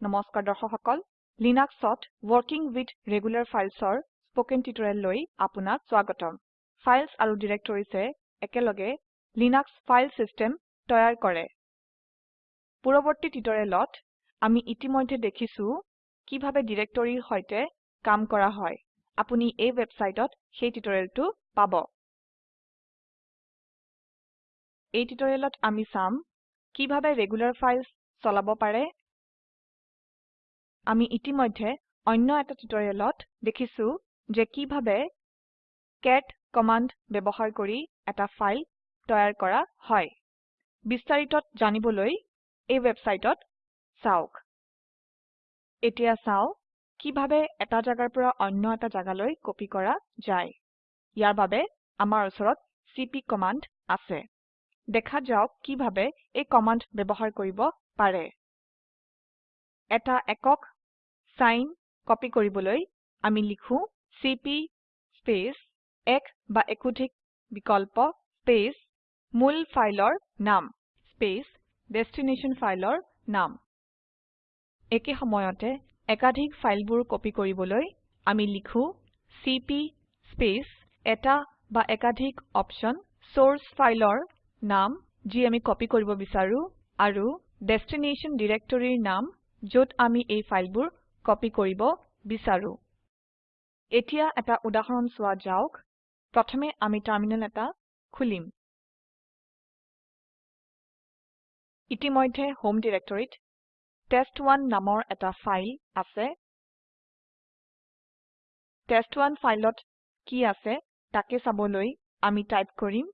নমস্কাৰ দৰ্শক সকল লিনাক্সত working with regular filesৰ স্পোকেন টিউটোৰিয়েললৈ আপোনাক স্বাগতম। ফাইলছ আৰু ডিৰেক্টৰিজে একেলগে লিনাক্স ফাইল সিস্টেম তৈয়াৰ কৰে। পূৰ্ববৰ্তী টিউটোৰিয়েলত আমি ইতিমধ্যে দেখিছো কিভাবে ডিৰেক্টৰিৰ সৈতে কাম কৰা হয়। আপুনি এই ওয়েবসাইটত সেই টিউটোৰিয়েলটো পাব। এই টিউটোৰিয়েলত আমি চাম কিভাবে ৰেগুলাৰ ফাইলছ চলাব পাৰে আমি ইতিমধ্যে অন্য এটা টিউটোৰিয়েলত দেখিছো যে কিভাবে কেট কমান্ড ব্যবহাৰ কৰি এটা ফাইল তৈয়াৰ কৰা হয়। বিস্তাৰিতত জানিবলৈ এই ওয়েবসাইটত চাওক। এতিয়া চাও কিভাবে এটা জাগাৰ পৰা অন্য এটা জাগালৈ কপি কৰা যায়। ইয়াৰ বাবে আমাৰ ওচৰত চিপি কমান্ড আছে। দেখা যাওক কিভাবে এই কমান্ড ব্যবহাৰ কৰিব পাৰে। এটা একক সাইন কপি কৰিবলৈ আমি লিখো চিপি স্পেচ এক বা একোধিক বিকল্প স্পেচ মূল ফাইলৰ নাম স্পেচ ডেষ্টিনেশ্যন ফাইলৰ নাম। একে সময়তে একাধিক ফাইলবোৰ কপি কৰিবলৈ আমি লিখো চিপি স্পেচ এটা বা একাধিক অপশ্যন সোৰ্স ফাইলৰ নাম যি আমি কপি কৰিব বিচাৰো আৰু ডেষ্টিনেশ্যন ডিৰেক্টৰিৰ নাম যত আমি এই ফাইলবোৰ কপি কৰিব বিচাৰো। এতিয়া এটা উদাহৰণ চোৱা যাওক। প্ৰথমে আমি টাৰ্মিনেল এটা খুলিম। ইতিমধ্যে হোম ডিৰেক্টৰিত টেষ্ট1 নামৰ এটা ফাইল আছে। টেষ্ট1 ফাইলত কি আছে তাকে চাবলৈ আমি টাইপ কৰিম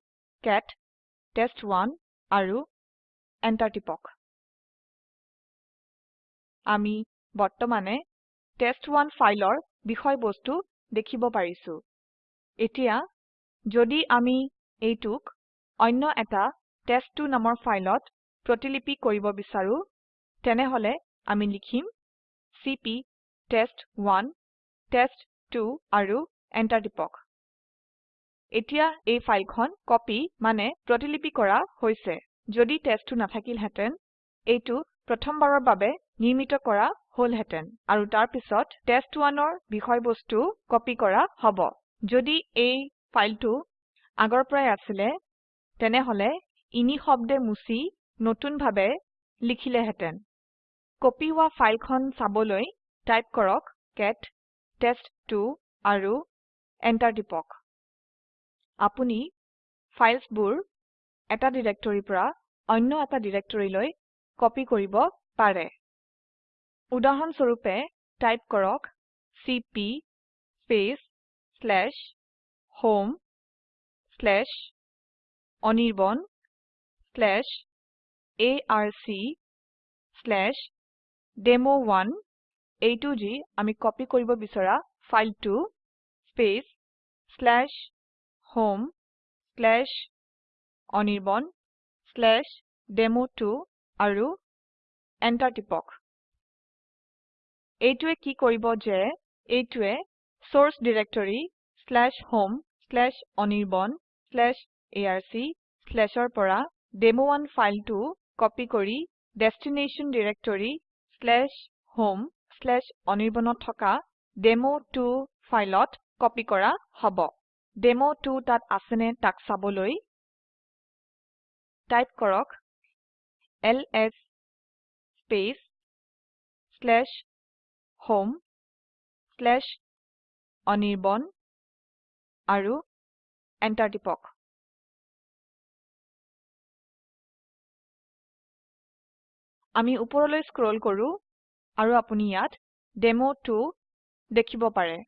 কেট টেষ্ট1 আৰু এন্টাৰ টিপক। আমি বৰ্তমানে টেষ্ট1 ফাইলৰ বিষয়বস্তু দেখিব পাৰিছো। এতিয়া যদি আমি এইটোক অন্য এটা টেষ্ট2 নামৰ ফাইলত প্ৰতিলিপি কৰিব বিচাৰো তেনেহলে আমি লিখিম চিপি টেষ্ট1 টেষ্ট2 আৰু এন্টাৰ টিপক। এতিয়া এই ফাইলখন কপি মানে প্ৰতিলিপি কৰা হৈছে। যদি টেষ্ট2 নাথাকিল হেতেন এইটো প্ৰথমবাৰৰ বাবে নিৰ্মিত কৰা হলহেতেন আৰু তাৰ পিছত টেষ্ট1ৰ বিষয়বস্তু কপি কৰা হব। যদি এই ফাইলটো আগৰ পৰাই আছিলে তেনেহলে ইনি শব্দে মুছি নতুন ভাবে লিখিলেহেতেন। কপি হোৱা ফাইলখন চাবলৈ টাইপ কৰক কেট টেষ্ট2 আৰু এন্টাৰ টিপক। আপুনি ফাইলছবোৰ এটা ডিৰেক্টৰিৰ পৰা অন্য এটা ডিৰেক্টৰিলৈ কপি কৰিব পাৰে। উদাহৰণ স্বৰূপে টাইপ কৰক C P space slash home slash Anirban slash arc slash ডেমো1 এইটো যি আমি কপি কৰিব বিচৰা ফাইলটো space slash home slash Anirban slash ডেমো2 আৰু এন্টাৰ টিপক এইটোৱে কি কৰিব যে এইটোৱে সোৰ্স ডিৰেক্টৰি homeanirban arcৰ পৰা ডেমো1 ফাইলটো কপি কৰি ডেষ্টিনেশ্যন ডিৰেক্টৰি homeanirbanত থকা ডেমো2 ফাইলত কপি কৰা হব। ডেমো2 তাত আছেনে তাক চাবলৈ টাইপ কৰক এলএছ স্পেচ হোম অনিৰ্বাণ আৰু এন্টাৰ টিপক। আমি উপৰলৈ স্ক্ৰল কৰো আৰু আপুনি ইয়াত ডেমো2 দেখিব পাৰে।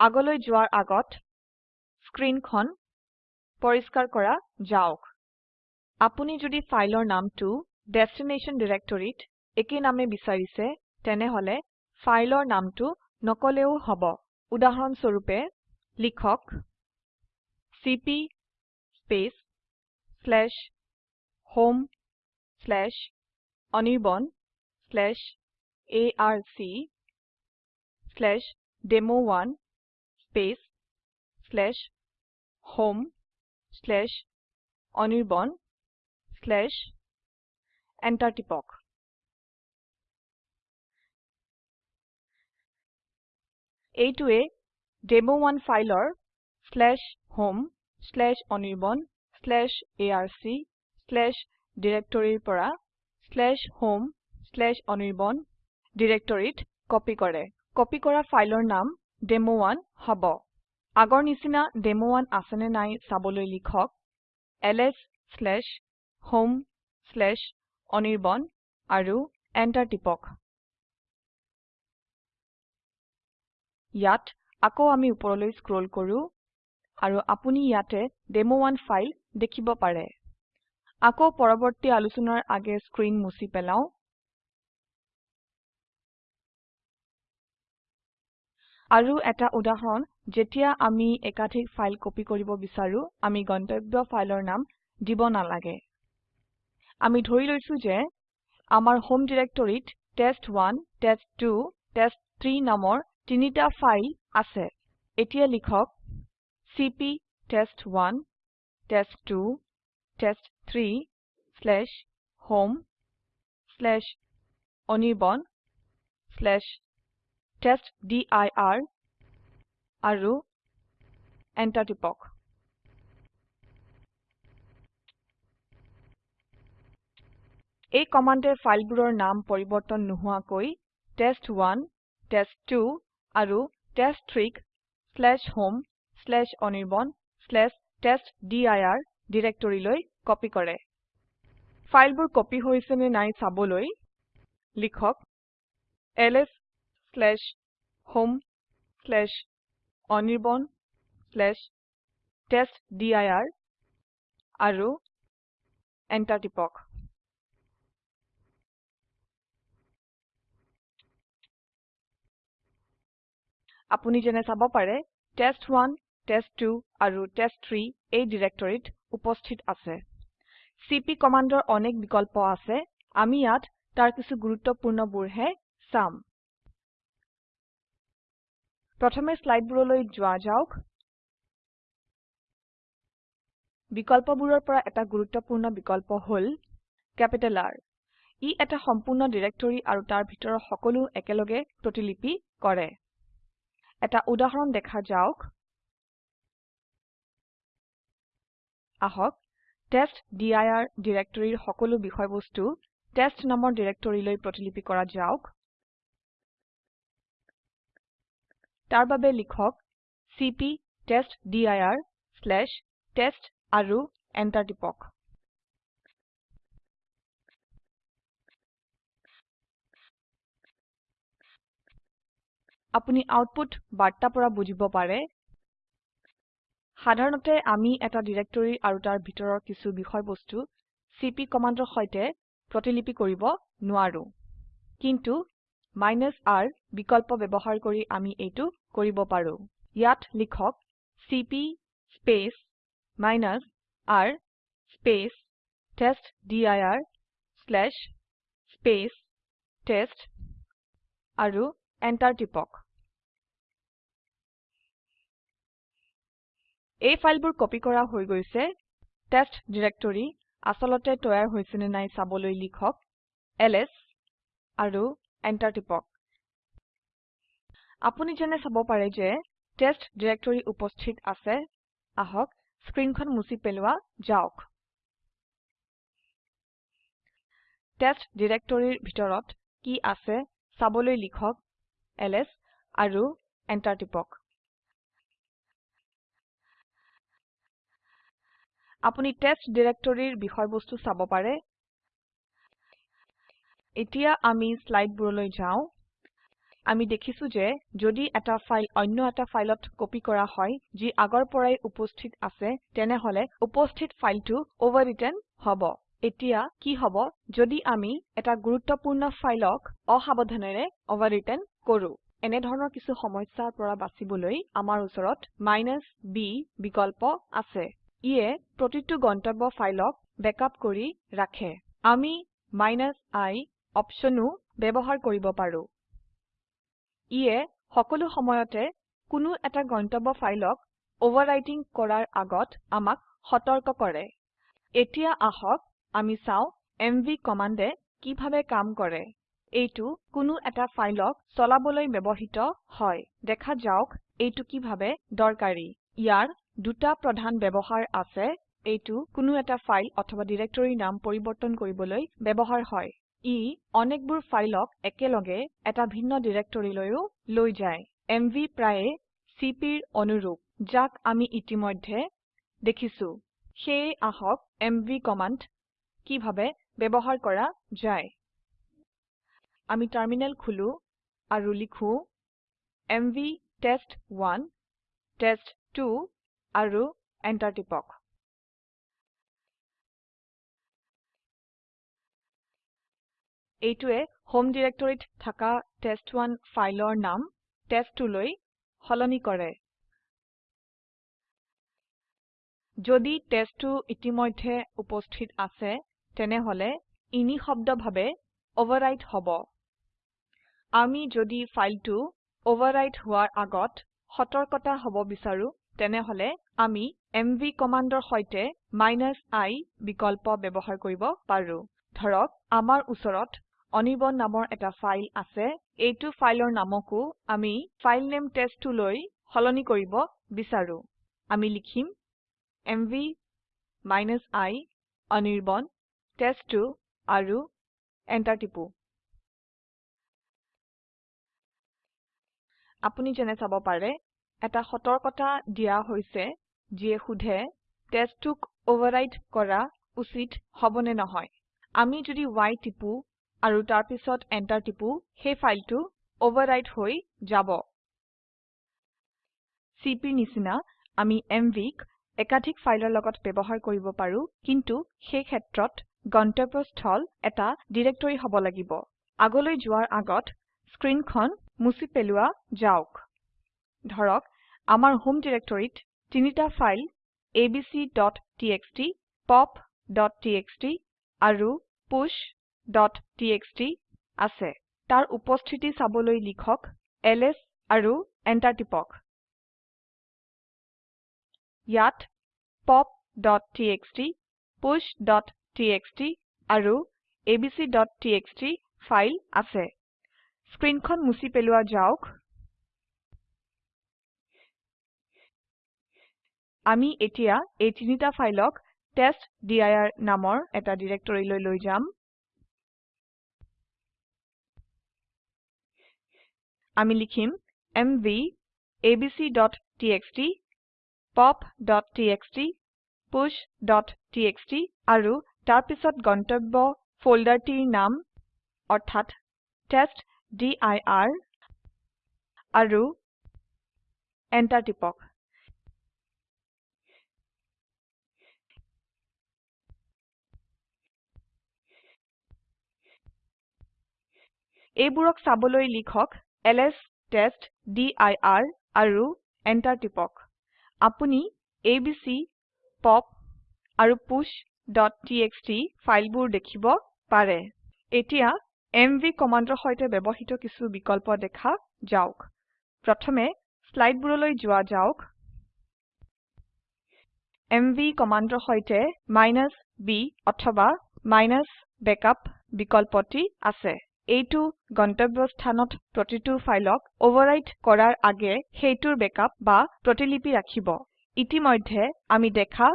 আগলৈ যোৱাৰ আগত স্ক্ৰীনখন পৰিষ্কাৰ কৰা যাওক। আপুনি যদি ফাইলৰ নামটো ডেষ্টিনেশ্যন ডিৰেক্টৰিত একে নামে বিচাৰিছে তেনেহলে ফাইলৰ নামটো নকলেও হব। উদাহৰণ স্বৰূপে লিখক C P space slash home slash Anirban slash arc slash ডেমো1 space slash home slash Anirban slash enter টিপক। এইটোৱে ডেমো1 ফাইলৰ homeanirbanarc ডিৰেক্টৰিৰ পৰা homeanirban ডিৰেক্টৰিত কপি কৰে। কপি কৰা ফাইলৰ নাম ডেমো1 হব। আগৰ নিচিনা ডেমো1 আছেনে নাই চাবলৈ লিখক lshomeআনিৰ্বাণ আৰু এন্টাৰ টিপক। ইয়াত আকৌ আমি উপৰলৈ স্ক্ৰোল কৰো আৰু আপুনি ইয়াতে ডেমো1 ফাইল দেখিব পাৰে। আকৌ পৰবৰ্তী আলোচনাৰ আগে স্ক্ৰীন মুছি পেলাও। আৰু এটা উদাহৰণ যেতিয়া আমি একাধিক ফাইল কপি কৰিব বিচাৰো আমি গন্তব্য ফাইলৰ নাম দিব নালাগে। আমি ধৰি লৈছো যে আমাৰ হোম ডিৰেক্টৰিত টেষ্ট1 টেষ্ট2 টেষ্ট3 নামৰ তিনিটা ফাইল আছে। এতিয়া লিখক চিপি টেষ্ট1 টেষ্ট2 টেষ্ট3 homeআনিৰ্বাণ টেষ্টডিৰ আৰু এন্টাৰ টিপক। এই কমান্ডে ফাইলবোৰৰ নাম পৰিবৰ্তন নোহোৱাকৈ টেষ্ট1 টেষ্ট2 আৰু টেষ্ট3ক homeআনিৰ্বাণ টেষ্টডিৰ ডিৰেক্টৰিলৈ কপি কৰে। ফাইলবোৰ কপি হৈছে নে নাই চাবলৈ লিখক lshomeআনিৰ্বাণ টেষ্টডিৰ আৰু এন্টাৰ টিপক। আপুনি যেনে চাব পাৰে টেষ্ট1 টেষ্ট2 আৰু টেষ্ট3 এই ডিৰেক্টৰিত উপস্থিত আছে। চিপি কমান্ডৰ অনেক বিকল্প আছে আমি ইয়াত তাৰ কিছু গুৰুত্বপূৰ্ণবোৰহে চাম। প্ৰথমে স্লাইডবোৰলৈ যোৱা যাওক। বিকল্পবোৰৰ পৰা এটা গুৰুত্বপূৰ্ণ বিকল্প হল কেপিটেল R ই এটা সম্পূৰ্ণ ডিৰেক্টৰী আৰু তাৰ ভিতৰৰ সকলো একেলগে প্ৰতিলিপি কৰে। এটা উদাহৰণ দেখা যাওক। আহক টেষ্টডিৰ ডিৰেক্টৰিৰ সকলো বিষয়বস্তু টেষ্ট নামৰ ডিৰেক্টৰিলৈ প্ৰতিলিপি কৰা যাওক। তাৰ বাবে লিখক চিপি টেষ্টডিৰ আৰু এন্টাৰ টিপক। আপুনি আউটপুট বাৰ্তা পৰা বুজিব পাৰে। সাধাৰণতে আমি এটা ডিৰেক্টৰী আৰু তাৰ ভিতৰৰ কিছু বিষয়বস্তু চিপি কমান্ডৰ সৈতে প্ৰতিলিপি কৰিব নোৱাৰো। কিন্তু r বিকল্প ব্যবহাৰ কৰি আমি এইটো কৰিব পাৰো। ইয়াত লিখক C P space r space space test আৰু এন্টাৰ টিপক। এই ফাইলবোৰ কপি কৰা হৈ গৈছে। টেষ্ট ডিৰেক্টৰী আসলতে তৈয়াৰ হৈছে নে নাই চাবলৈ লিখক। এলএছ আৰু এন্টাৰ টিপক। আপুনি যেনে চাব পাৰে যে টেষ্ট ডিৰেক্টৰী উপস্থিত আছে। আহক স্ক্ৰীনখন মুছি পেলোৱা যাওক। টেষ্ট ডিৰেক্টৰীৰ ভিতৰত কি আছে চাবলৈ লিখক। এলএছ আৰু এন্টাৰ টিপক। আপুনি টেষ্ট ডিৰেক্টৰীৰ বিষয়বস্তু চাব পাৰে। এতিয়া আমি স্লাইডবোৰলৈ যাও। আমি দেখিছো যে যদি এটা ফাইল অন্য এটা ফাইলত কপি কৰা হয় যি আগৰ পৰাই উপস্থিত আছে তেনেহলে উপস্থিত ফাইলটো overwritten হব। এতিয়া কি হব যদি আমি এটা গুৰুত্বপূৰ্ণ ফাইলক অসাবধানেৰে overwritten কৰো। এনে ধৰণৰ কিছু সমস্যাৰ পৰা বাচিবলৈ আমাৰ উচৰত b বিকল্প আছে। ইয়ে প্ৰতিটো গন্তব্য ফাইলক বেকআপ কৰি ৰাখে। আমি i অপশনও ব্যবহাৰ কৰিব পাৰো। ইয়ে সকলো সময়তে কোনো এটা গন্তব্য ফাইলক ওভাৰৰাইটিং কৰাৰ আগত আমাক সতৰ্ক কৰে। এতিয়া আহক আমি চাও এমভি কমান্ডে কিভাবে কাম কৰে। এইটো কোনো এটা ফাইলক চলাবলৈ ব্যবহৃত হয়। দেখা যাওক এইটো কিভাবে দৰকাৰী। ইয়াৰ দুটা প্ৰধান ব্যবহাৰ আছে। এইটো কোনো এটা ফাইল অথবা ডিৰেক্টৰীৰ নাম পৰিবৰ্তন কৰিবলৈ ব্যবহাৰ হয়। ই অনেকবোৰ ফাইলক একেলগে এটা ভিন্ন ডিৰেক্টৰীলৈও লৈ যায়। এমভি প্ৰায়ে চিপিৰ অনুৰূপ যাক আমি ইতিমধ্যে দেখিছো। সেয়ে আহক এমভি কমান্ড কিভাবে ব্যবহাৰ কৰা যায়। আমি টাৰ্মিনেল খুলো আৰু লিখো এমভি টেষ্ট1 টেষ্ট2 আৰু এন্টাৰ টিপক। এইটোৱে হোম ডিৰেক্টৰীত থাকা টেষ্ট1 ফাইলৰ নাম টেষ্ট2 লৈ সলনি কৰে। যদি টেষ্ট2 ইতিমধ্যে উপস্থিত আছে তেনেহলে ই নিঃশব্দভাবে ওভাৰৰাইট হব। আমি যদি ফাইলটো ওভাৰৰাইট হোৱাৰ আগত সতৰ্কতা হব বিচাৰো তেনেহলে আমি এমভি কমান্ডৰ সৈতে i বিকল্প ব্যবহাৰ কৰিব পাৰো। ধৰক আমাৰ উচৰত অনিৰ্বাণ নামৰ এটা ফাইল আছে। এইটো ফাইলৰ নামকো আমি ফাইলনেম টেষ্ট2 লৈ সলনি কৰিব বিচাৰো। আমি লিখিম এমভি i অনিৰ্বাণ টেষ্ট2 আৰু এন্টাৰ টিপো। আপুনি যেনে চাব পাৰে এটা সতৰ্কতা দিয়া হৈছে যিয়ে সোধে টেষ্ট2ক ওভাৰৰাইট কৰা উচিত হবনে নহয়? আমি যদি y টিপো আৰু তাৰপিছত এন্টাৰ টিপো সেই ফাইলটো ওভাৰৰাইট হৈ যাব। চিপিৰ নিচিনা আমি mvক একাধিক ফাইলৰ লগত ব্যবহাৰ কৰিব পাৰো কিন্তু সেই ক্ষেত্ৰত গন্তব্যস্থল এটা ডিৰেক্টৰী হব লাগিব। আগলৈ যোৱাৰ আগত স্ক্ৰীনখন মুছি পেলোৱা যাওক। ধৰক আমাৰ হোম ডিৰেক্টৰীত তিনিটা ফাইল abcটিএক্সটি popটিএক্সটি আৰু pushটিএক্সটি আছে। তাৰ উপস্থিতি চাবলৈ লিখক এলএছ আৰু এন্টাৰ টিপক। ইয়াত popটিএক্সটি pushটিএক্সটি আৰু abcটিএক্সটি ফাইল আছে। স্ক্ৰীনখন মুছি পেলোৱা যাওক। আমি এতিয়া এই তিনিটা ফাইলক টেষ্টডিৰ নামৰ এটা ডিৰেক্টৰীলৈ লৈ যাম। আমি লিখিম এমভি abcটিএক্সটি popটিএক্সটি pushটিএক্সটি আৰু তাৰপিছত গন্তব্য ফোল্ডাৰটিৰ নাম অৰ্থাৎ আৰু এইবোৰক চাবলৈ লিখক এলএছ টেষ্টডিৰ আৰু এন্টাৰ টিপক। আপুনি এবিচি পপ আৰু pushটিএক্সটি ফাইলবোৰ দেখিব পাৰে। এতিয়া এমভি কমান্ডৰ সৈতে ব্যবহৃত কিছু বিকল্প দেখা যাওক। প্ৰথমে স্লাইডবোৰলৈ যোৱা যাওক। এমভি কমান্ডৰ সৈতে b অথবা -backup বিকল্পটি আছে। এইটো গন্তব্যস্থানত প্ৰতিটো ফাইলক ওভাৰৰাইট কৰাৰ আগে সেইটোৰ বেকআপ বা প্ৰতিলিপি ৰাখিব। ইতিমধ্যে আমি দেখা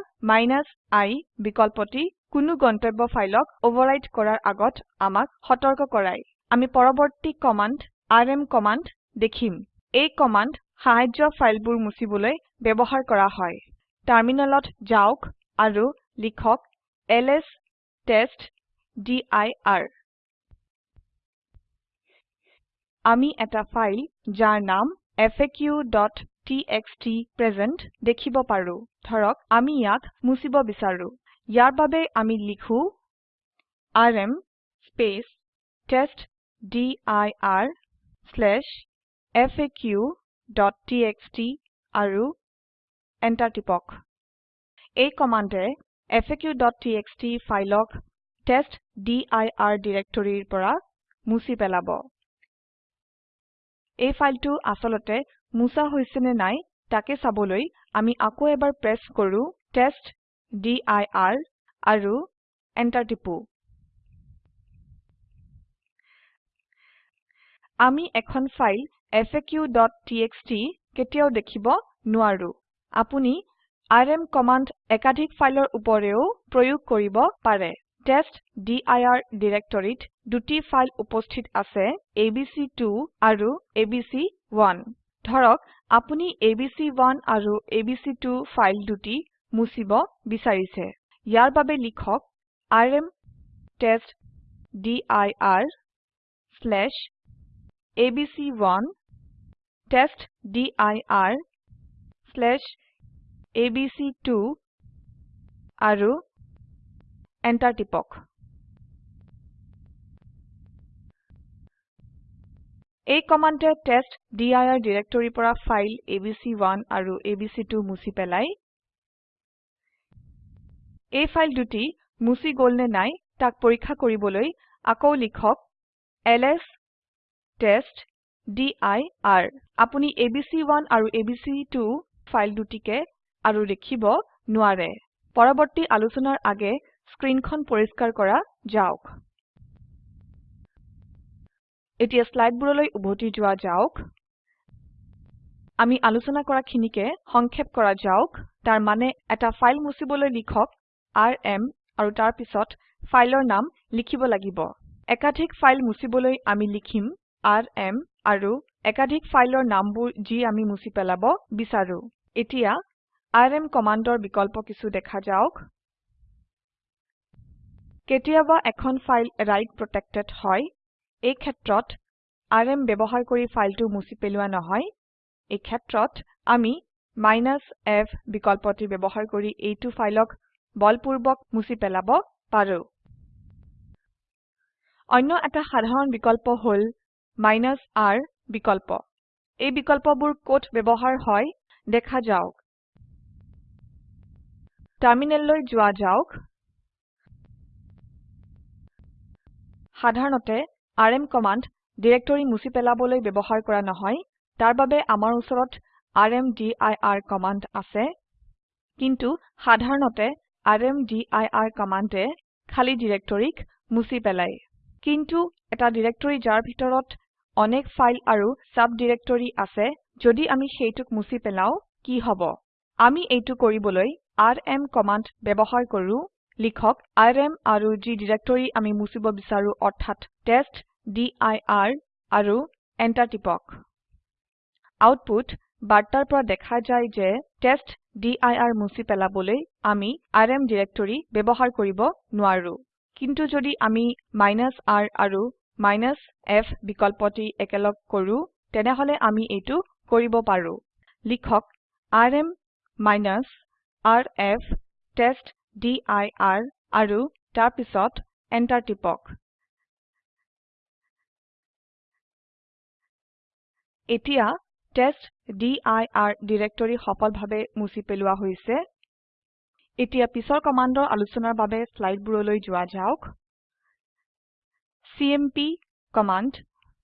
i বিকল্পটি কোনো গন্তব্য ফাইলক ওভাৰৰাইট কৰাৰ আগত আমাক সতৰ্ক কৰায় আমি পৰবৰ্তী কমান্ড আৰএম কমান্ড দেখিম। এই কমান্ড সাহায্য ফাইলবোৰ মুছিবলৈ ব্যবহাৰ কৰা হয়। টাৰ্মিনেলত যাওক আৰু লিখক এলএছ টেষ্টডিৰ আমি এটা ফাইল যাৰ নাম faqটিএক্সটি প্ৰেজেণ্ট দেখিব পাৰো। ধৰক আমি ইয়াক মুছিব বিচাৰো। ইয়াৰ বাবে আমি লিখো আৰএম testdirfaqটিএক্সটি আৰু এন্টাৰ টিপক। এই কমান্ডে faqটিএক্সটি ফাইলক টেষ্টডিৰ ডিৰেক্টৰীৰ পৰা মুছি পেলাব। এই ফাইলটো আসলতে মুছা হৈছে নে নাই তাকে চাবলৈ আমি আকৌ এবাৰ প্ৰেস কৰো টেষ্টডিৰ আৰু এন্টাৰ টিপো। আমি এখন ফাইল faq.txt কেতিয়াও দেখিব নোৱাৰো। আপুনি আৰএম কমান্ড একাধিক ফাইলৰ উপৰেও প্ৰয়োগ কৰিব পাৰে। টেষ্টডিৰ ডিৰেক্টৰিত দুটি ফাইল উপস্থিত আছে এবিচি2 আৰু এবিচি1 ধৰক আপুনি এবিচি1 আৰু এবিচি2 ফাইল দুটি মুছিব বিচাৰিছে। ইয়াৰ বাবে লিখক আৰএম টেষ্টডিৰ এবিচি1 টেষ্টডিৰ এবিচি2 আৰু এন্টাৰ টিপক। এই কমান্ডে টেষ্টডিৰ ডিৰেক্টৰিৰ পৰা ফাইল এবিচি1 আৰু এবিচি2 মুছি পেলাই এই ফাইল দুটি মুছি গল নে নাই তাক পৰীক্ষা কৰিবলৈ আকৌ লিখক এলএছ টেষ্টডিৰ আপুনি এবিচি1 আৰু এবিচি2 ফাইল দুটিকে আৰু দেখিব নোৱাৰে। পৰবৰ্তী আলোচনাৰ আগে স্ক্ৰীনখন পৰিস্কাৰ কৰা যাওক। এতিয়া স্লাইডবোৰলৈ উভতি যোৱা যাওক। আমি আলোচনা কৰাখিনিকে সংক্ষেপ কৰা যাওক। তাৰ মানে এটা ফাইল মুছিবলৈ লিখক আৰএম আৰু তাৰ পিছত ফাইলৰ নাম লিখিব লাগিব। একাধিক ফাইল মুছিবলৈ আমি লিখিম আৰএম আৰু একাধিক ফাইলৰ নামবোৰ যি আমি মুছি পেলাব বিচাৰো। এতিয়া আৰএম কমান্ডৰ বিকল্প কিছু দেখা যাওক। কেতিয়াবা এখন ফাইল ৰাইট প্ৰটেক্টেড হয় এই ক্ষেত্ৰত আৰএম ব্যবহাৰ কৰি ফাইলটো মুছি পেলোৱা নহয়। এই ক্ষেত্ৰত আমি f বিকল্পটি ব্যবহাৰ কৰি এইটো ফাইলক বলপূৰ্বক মুছি পেলাব পাৰো। অন্য এটা সাধাৰণ বিকল্প হল r বিকল্প। এই বিকল্পবোৰ কত ব্যবহাৰ হয় দেখা যাওক। টাৰ্মিনেললৈ যোৱা যাওক। সাধাৰণতে আৰএম কমান্ড ডিৰেক্টৰী মুছি পেলাবলৈ ব্যবহাৰ কৰা নহয় তাৰ বাবে আমাৰ উচৰত ৰ্মদিৰ কমান্ড আছে। কিন্তু সাধাৰণতে ৰ্মদিৰ কমান্ডে খালি ডিৰেক্টৰীক মুছি পেলাই কিন্তু এটা ডিৰেক্টৰী যাৰ ভিতৰত অনেক ফাইল আৰু সাব ডিৰেক্টৰী আছে যদি আমি সেইটোক মুছি পেলাও কি হব? আমি এইটো কৰিবলৈ আৰএম কমান্ড ব্যবহাৰ কৰো। লিখক আৰএম আৰু যি ডিৰেক্টৰী আমি মুছিব বিচাৰো অৰ্থাৎ টেষ্টডিৰ আৰু এন্টাৰ টিপক। আউটপুট বাৰ্তাৰ পৰা দেখা যায় যে টেষ্টডিৰ মুছি পেলাবলৈ আমি আৰএম ডিৰেক্টৰী ব্যবহাৰ কৰিব নোৱাৰো। কিন্তু যদি আমি r আৰু f বিকল্পটি একেলগ কৰো তেনেহলে আমি এইটো কৰিব পাৰো। লিখক আৰএম rf টেষ্টডিৰ আৰু তাৰপিছত এন্টাৰ টিপক। এতিয়া টেষ্টডিৰ ডিৰেক্টৰী সফলভাবে মুছি পেলোৱা হৈছে। এতিয়া পিছৰ কমান্ডৰ আলোচনাৰ বাবে স্লাইডবোৰলৈ যোৱা যাওক। চিএমপি কমান্ড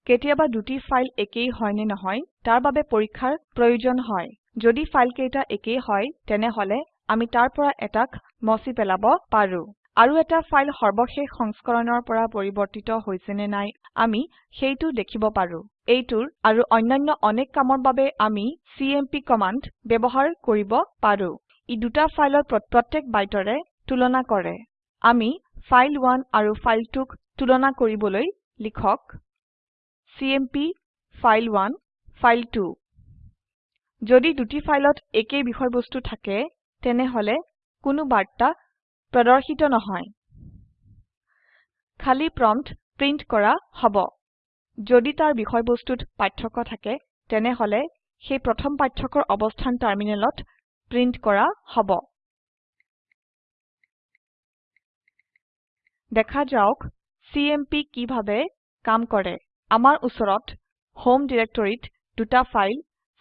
কেতিয়াবা দুটি ফাইল একেই হয় নে নহয় তাৰ বাবে পৰীক্ষাৰ প্ৰয়োজন হয়। যদি ফাইল কেইটা একেই হয় তেনেহলে আমি তাৰ পৰা এটাক মছি পেলাব পাৰো। আৰু এটা ফাইল সৰ্বশেষ সংস্কৰণৰ পৰা পৰিবৰ্তিত হৈছে নে নাই আমি সেইটো দেখিব পাৰো। এইটোৰ আৰু অন্যান্য অনেক কামৰ বাবে আমি চিএমপি কমান্ড ব্যবহাৰ কৰিব পাৰো। ই দুটা ফাইলৰ প্ৰত্যেক বাইটৰে তুলনা কৰে। আমি ফাইল1 আৰু ফাইল2ক তুলনা কৰিবলৈ লিখক চিএমপি ফাইল1 ফাইল2 যদি দুটি ফাইলত একেই বিষয়বস্তু থাকে তেনেহলে কোনো বাৰ্তা প্ৰদৰ্শিত নহয়। খালি প্ৰম্পট প্ৰিন্ট কৰা হব। যদি তাৰ বিষয়বস্তুত পাৰ্থক্য থাকে তেনেহলে সেই প্ৰথম পাৰ্থক্যৰ অবস্থান টাৰ্মিনেলত প্ৰিন্ট কৰা হব। দেখা যাওক চিএমপি কিভাবে কাম কৰে। আমাৰ উচৰত হোম ডিৰেক্টৰিত দুটা ফাইল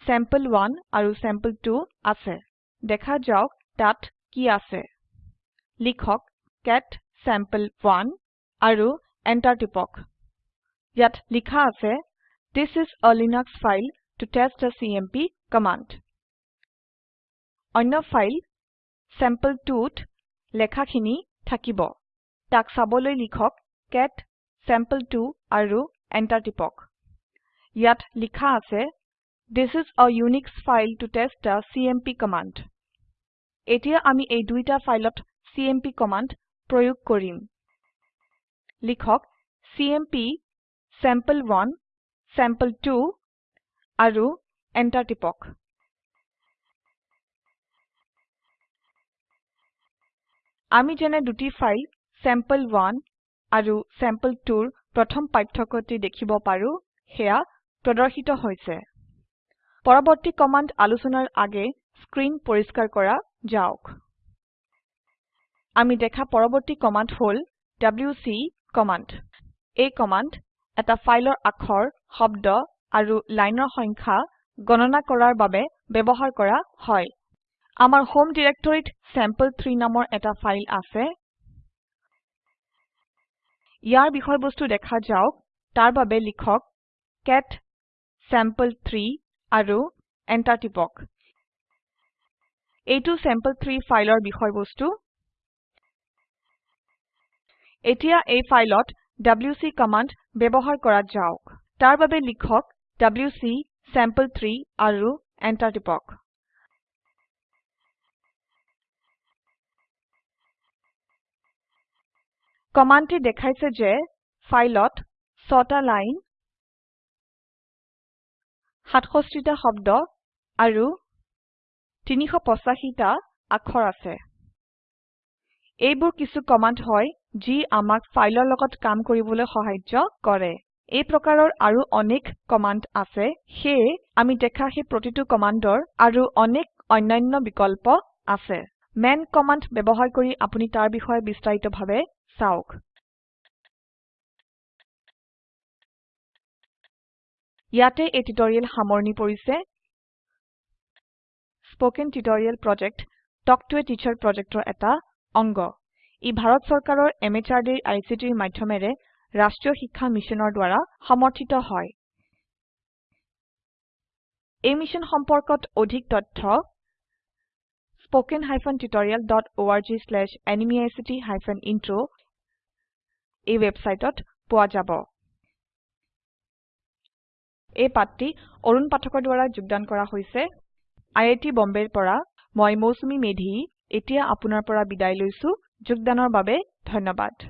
চেম্পল1 আৰু চেম্পল2 আছে। দেখা যাওক তাত কি আছে। লিখক কেট চেম্পল1 আৰু এন্টাৰ টিপক ইয়াত লিখা আছে This is a Linux file to test the CMP command. অন্য ফাইল sample2ত লেখাখিনি থাকিব তাক চাবলৈ লিখক কেট sample2 আৰু এন্টাৰ টিপক ইয়াত লিখা আছে This is a Unix file to test the CMP command. এতিয়া আমি এই দুইটা ফাইলত চিএমপি কমান্ড প্ৰয়োগ কৰিম। লিখক চিএমপি sample1 sample2 আৰু এন্টাৰ টিপক। আমি যেনে দুটি ফাইল sample1 আৰু sample2 ৰ প্ৰথম পাৰ্থক্যটি দেখিব পাৰো সেয়া প্ৰদৰ্শিত হৈছে। পৰবৰ্তী কমান্ড আলোচনাৰ আগে স্ক্ৰিন পৰিষ্কাৰ কৰা যাওক। আমি দেখা পৰবৰ্তী কমান্ড হল ডব্লিউচি কমান্ড এই কমান্ড এটা ফাইলৰ আখৰ শব্দ আৰু লাইনৰ সংখ্যা গণনা কৰাৰ বাবে ব্যবহাৰ কৰা হয়। আমাৰ হোম ডিৰেক্টৰিত চেম্পল3 নামৰ এটা ফাইল আছে। ইয়াৰ বিষয়বস্তু দেখা যাওক। তাৰ বাবে লিখক কেট চেম্পল3 আৰু এন্টাৰ টিপক। এইটো চেম্পল3 ফাইলৰ বিষয়বস্তু। এতিয়া এই ফাইলত ডব্লিউচি কমান্ড ব্যবহাৰ কৰা যাওক। তাৰ বাবে লিখক ডব্লিউচি চেম্পল3 আৰু এন্টাৰ টিপক। কমান্ডটি দেখাইছে যে ফাইলত 6টা লাইন 67টা শব্দ আৰু 385টা অক্ষৰ আছে। এইবোৰ কিছু কমান্ড হয় যি আমাক ফাইলৰ লগত কাম কৰিবলৈ সাহায্য কৰে। এই প্ৰকাৰৰ আৰু অনেক কমান্ড আছে সেয়ে আমি দেখা সেই প্ৰতিটো কমান্ডৰ আৰু অনেক অন্যান্য বিকল্প আছে। মান কমান্ড ব্যবহাৰ কৰি আপুনি তাৰ বিষয়ে বিস্তাৰিতভাবে চাওক। ইয়াতে এই টিউটৰিয়েল সামৰনি পৰিছে। Spoken tutorial project talk to a teacher প্ৰজেক্টৰ এটা অংগ। ই ভাৰত চৰকাৰৰ MHRDৰ ICTৰ মাধ্যমেৰে ৰাষ্ট্ৰীয় শিক্ষা মিছনৰ দ্বাৰা সমৰ্থিত হয়। এই মিশ্যন সম্পৰ্কত অধিক তথ্য ইন্ট্ৰ এই ওয়েবসাইটত পোৱা যাব। এই পাঠটি অৰুণ পাঠকৰ দ্ৱাৰা যোগদান কৰা হৈছে। আই আই টী বম্বেৰ পৰা মই মৌচুমী মেধী। এতিয়া আপোনাৰ পৰা বিদায় লৈছো। যোগদানৰ বাবে ধন্যবাদ।